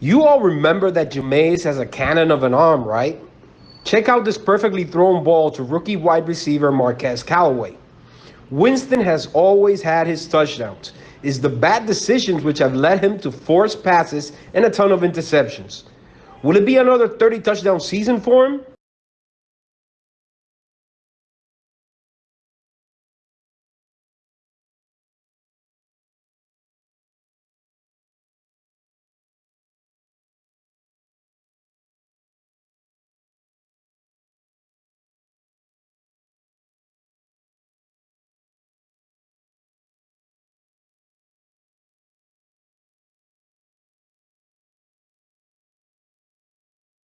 You all remember that Jameis has a cannon of an arm, right? Check out this perfectly thrown ball to rookie wide receiver Marquez Callaway. Winston has always had his touchdowns. It's the bad decisions which have led him to forced passes and a ton of interceptions. Will it be another 30 touchdown season for him?